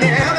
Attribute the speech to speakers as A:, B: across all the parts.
A: Yeah.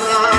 A: Sarah.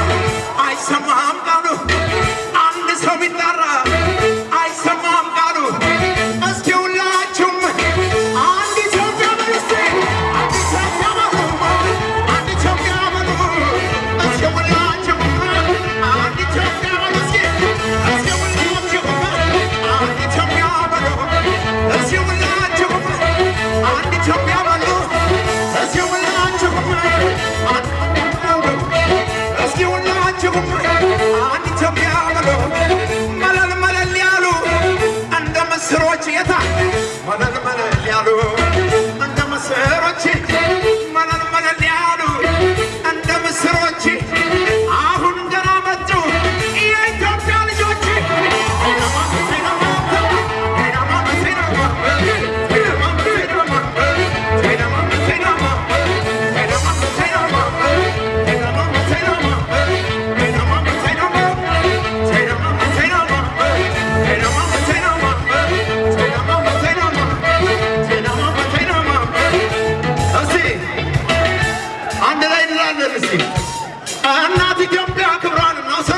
A: Tieta! Tá? Manda no እናት ኢትዮጵያ ክብሯን እናውሳ